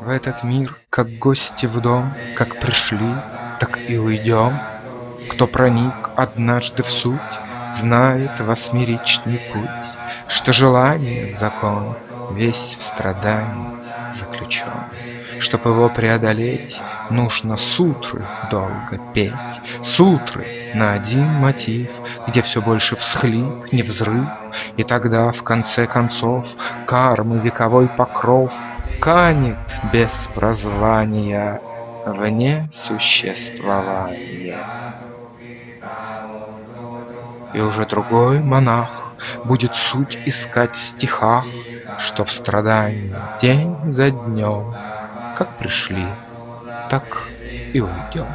В этот мир, как гости в дом, Как пришли, так и уйдем. Кто проник однажды в суть, Знает восьмеричный путь, Что желание — закон, Весь в страдании заключен. Чтоб его преодолеть, Нужно сутры долго петь, Сутры на один мотив, Где все больше всхлип, не взрыв, И тогда, в конце концов, Кармы вековой покров Канет без прозвания Вне существования. И уже другой монах Будет суть искать в стихах, Что в страдании день за днем Как пришли, так и уйдем.